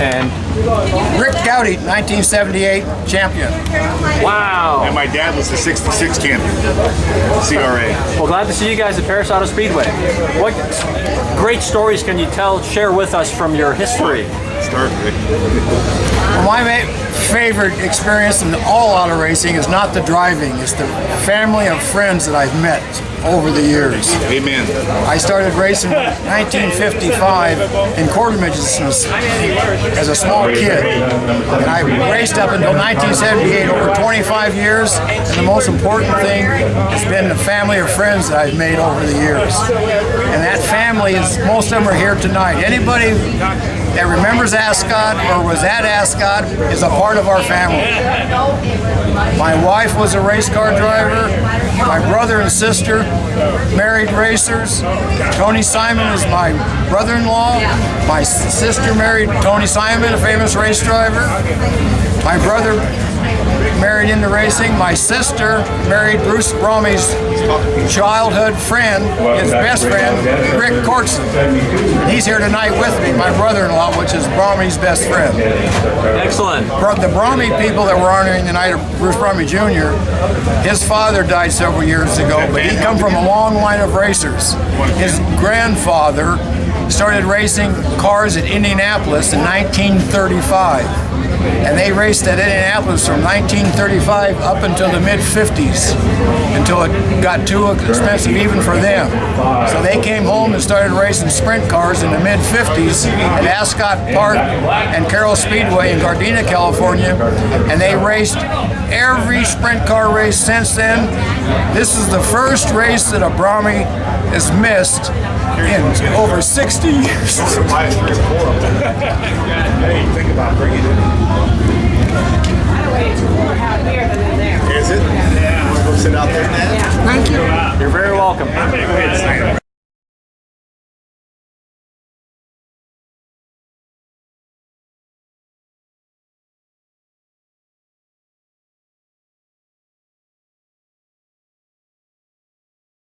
And Rick Goudy, 1978 champion. wow. And my dad was the 66 champion, CRA. Well, glad to see you guys at Perris Auto Speedway. What great stories can you tell, share with us from your history? Start, Rick. Well, my ma- favorite experience in all auto racing is not the driving, it's the family of friends that I've met over the years. Amen. I started racing in 1955 in quarter midgets as a small kid. And I raced up until 1978, over 25 years. And the most important thing has been the family of friends that I've made over the years. And that family is, most of them are here tonight. Anybody that remembers Ascot or was at Ascot is a part of our family. My wife was a race car driver. My brother and sister married racers. Tony Simon is my brother-in-law. My sister married Tony Simon, a famous race driver. My brother married into racing. My sister married Bruce Bromme's childhood friend, his best friend, Rick Corkson. He's here tonight with me, my brother-in-law, which is Bromme's best friend. Excellent. The Bromme people that were honoring the night of Bruce Bromme Jr., his father died several years ago, but he come from a long line of racers. His grandfather started racing cars at Indianapolis in 1935. And they raced at Indianapolis from 1935 up until the mid 50s, until it got too expensive even for them. So they came home and started racing sprint cars in the mid 50s at Ascot Park and Carrell Speedway in Gardena, California, and they raced every sprint car race since then. This is the first race that a Bromme has missed in over 60 Steve. Buy three or four of them. hey, think about bringing it in. Out here than in there. Is it? Yeah. We'll sit out there now. Thank you. You're very welcome.